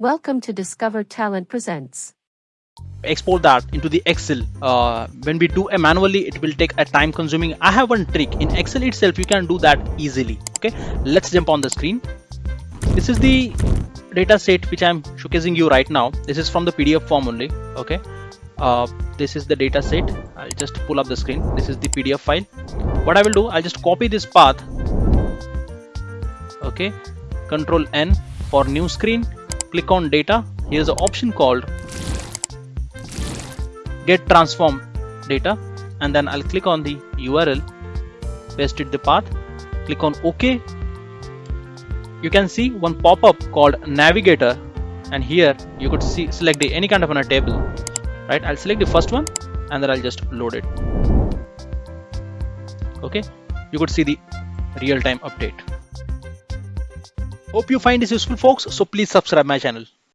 Welcome to Discover Talent Presents. export that into the excel. Uh, when we do it manually it will take a time consuming. I have one trick. In excel itself you can do that easily. Okay? Let's jump on the screen. This is the data set which i'm showcasing you right now. This is from the pdf form only. Okay? Uh, this is the data set. I'll just pull up the screen. This is the pdf file. What i will do i'll just copy this path. Okay? Control n for new screen click on data here's an option called get transform data and then I'll click on the URL paste it the path click on OK. You can see one pop-up called navigator and here you could see select the, any kind of a table right? I'll select the first one and then I'll just load it. Okay you could see the real-time update hope you find this useful folks. So please subscribe my channel